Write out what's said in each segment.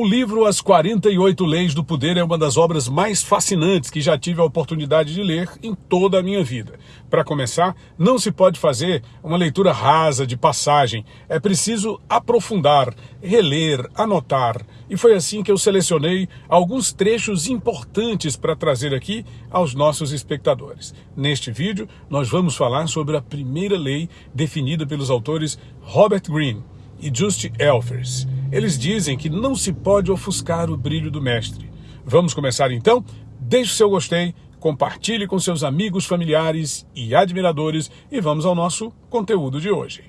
O livro As 48 Leis do Poder é uma das obras mais fascinantes que já tive a oportunidade de ler em toda a minha vida. Para começar, não se pode fazer uma leitura rasa de passagem. É preciso aprofundar, reler, anotar. E foi assim que eu selecionei alguns trechos importantes para trazer aqui aos nossos espectadores. Neste vídeo, nós vamos falar sobre a primeira lei definida pelos autores Robert Greene e Just Elfers. Eles dizem que não se pode ofuscar o brilho do mestre. Vamos começar então? Deixe o seu gostei, compartilhe com seus amigos, familiares e admiradores e vamos ao nosso conteúdo de hoje.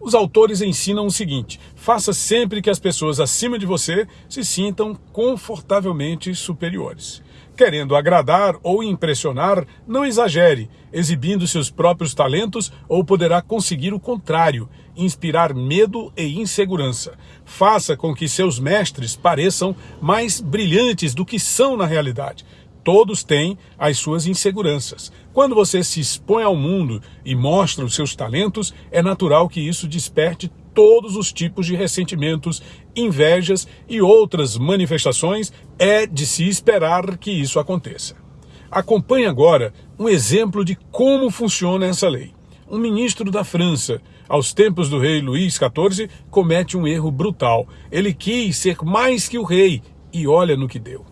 Os autores ensinam o seguinte: faça sempre que as pessoas acima de você se sintam confortavelmente superiores. Querendo agradar ou impressionar, não exagere, exibindo seus próprios talentos ou poderá conseguir o contrário, inspirar medo e insegurança. Faça com que seus mestres pareçam mais brilhantes do que são na realidade. Todos têm as suas inseguranças. Quando você se expõe ao mundo e mostra os seus talentos, é natural que isso desperte todos os tipos de ressentimentos, invejas e outras manifestações, é de se esperar que isso aconteça. Acompanhe agora um exemplo de como funciona essa lei. Um ministro da França, aos tempos do rei Luís XIV, comete um erro brutal. Ele quis ser mais que o rei e olha no que deu.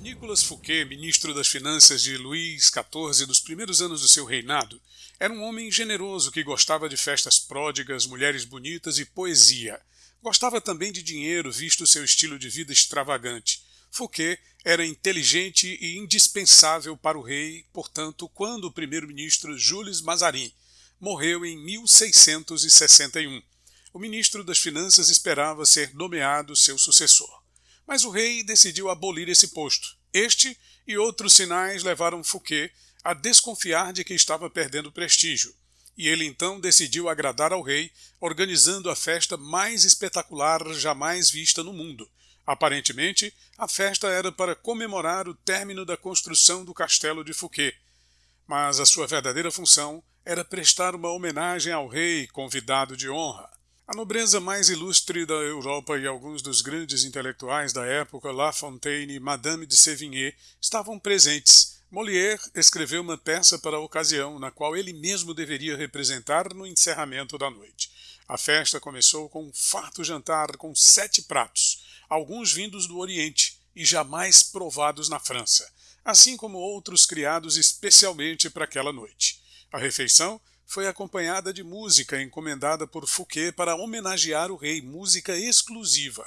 Nicolas Fouquet, ministro das Finanças de Luís XIV dos primeiros anos do seu reinado, era um homem generoso que gostava de festas pródigas, mulheres bonitas e poesia. Gostava também de dinheiro, visto seu estilo de vida extravagante. Fouquet era inteligente e indispensável para o rei, portanto, quando o primeiro-ministro Jules Mazarin morreu em 1661, o ministro das Finanças esperava ser nomeado seu sucessor. Mas o rei decidiu abolir esse posto. Este e outros sinais levaram Fouquet a desconfiar de que estava perdendo prestígio, e ele então decidiu agradar ao rei, organizando a festa mais espetacular jamais vista no mundo. Aparentemente, a festa era para comemorar o término da construção do castelo de Fouquet, mas a sua verdadeira função era prestar uma homenagem ao rei convidado de honra. A nobreza mais ilustre da Europa e alguns dos grandes intelectuais da época, La Fontaine e Madame de Sévigné, estavam presentes, Molière escreveu uma peça para a ocasião, na qual ele mesmo deveria representar no encerramento da noite. A festa começou com um farto jantar com sete pratos, alguns vindos do Oriente e jamais provados na França, assim como outros criados especialmente para aquela noite. A refeição foi acompanhada de música encomendada por Fouquet para homenagear o rei, música exclusiva.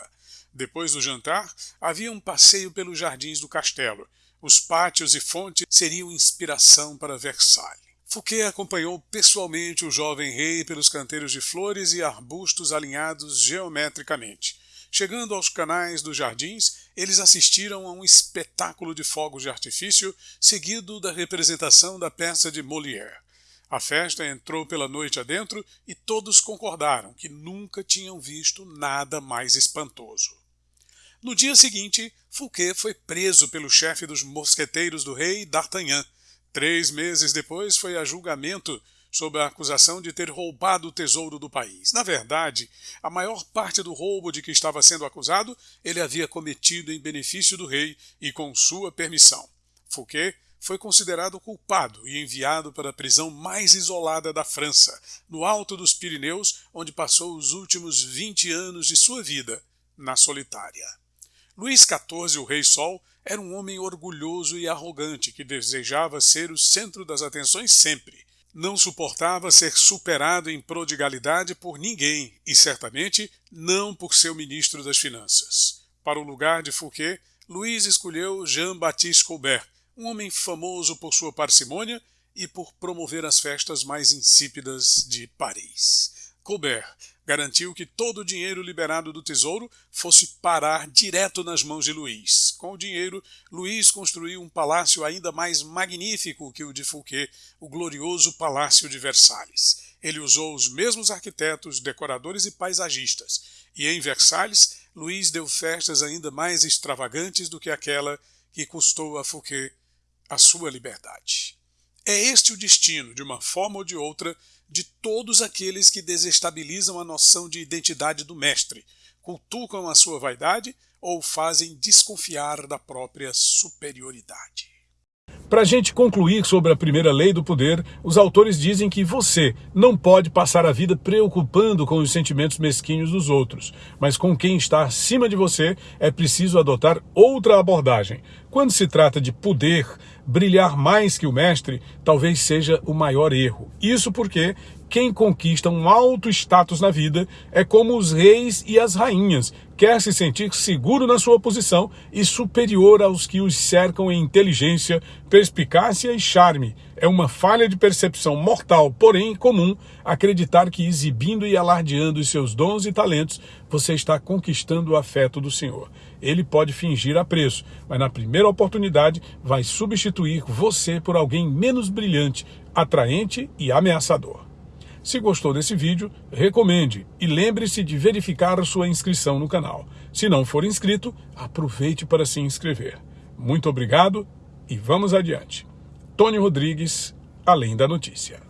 Depois do jantar, havia um passeio pelos jardins do castelo, os pátios e fontes seriam inspiração para Versalhes. Fouquet acompanhou pessoalmente o jovem rei pelos canteiros de flores e arbustos alinhados geometricamente. Chegando aos canais dos jardins, eles assistiram a um espetáculo de fogos de artifício, seguido da representação da peça de Molière. A festa entrou pela noite adentro e todos concordaram que nunca tinham visto nada mais espantoso. No dia seguinte, Fouquet foi preso pelo chefe dos mosqueteiros do rei, D'Artagnan. Três meses depois foi a julgamento sob a acusação de ter roubado o tesouro do país. Na verdade, a maior parte do roubo de que estava sendo acusado ele havia cometido em benefício do rei e com sua permissão. Fouquet foi considerado culpado e enviado para a prisão mais isolada da França, no alto dos Pirineus, onde passou os últimos 20 anos de sua vida na solitária. Luís XIV, o Rei Sol, era um homem orgulhoso e arrogante que desejava ser o centro das atenções sempre. Não suportava ser superado em prodigalidade por ninguém e, certamente, não por seu ministro das Finanças. Para o lugar de Fouquet, Luís escolheu Jean-Baptiste Colbert, um homem famoso por sua parcimônia e por promover as festas mais insípidas de Paris. Colbert garantiu que todo o dinheiro liberado do tesouro fosse parar direto nas mãos de Luís. Com o dinheiro, Luís construiu um palácio ainda mais magnífico que o de Fouquet, o glorioso Palácio de Versalhes. Ele usou os mesmos arquitetos, decoradores e paisagistas, e em Versalhes, Luís deu festas ainda mais extravagantes do que aquela que custou a Fouquet a sua liberdade. É este o destino, de uma forma ou de outra, de todos aqueles que desestabilizam a noção de identidade do mestre, cultuam a sua vaidade ou fazem desconfiar da própria superioridade. Para a gente concluir sobre a primeira lei do poder, os autores dizem que você não pode passar a vida preocupando com os sentimentos mesquinhos dos outros, mas com quem está acima de você é preciso adotar outra abordagem. Quando se trata de poder, brilhar mais que o mestre talvez seja o maior erro. Isso porque quem conquista um alto status na vida é como os reis e as rainhas, quer se sentir seguro na sua posição e superior aos que os cercam em inteligência, perspicácia e charme. É uma falha de percepção mortal, porém comum, acreditar que exibindo e alardeando os seus dons e talentos, você está conquistando o afeto do Senhor. Ele pode fingir apreço, mas na primeira oportunidade vai substituir você por alguém menos brilhante, atraente e ameaçador. Se gostou desse vídeo, recomende e lembre-se de verificar sua inscrição no canal. Se não for inscrito, aproveite para se inscrever. Muito obrigado e vamos adiante. Tony Rodrigues, Além da Notícia.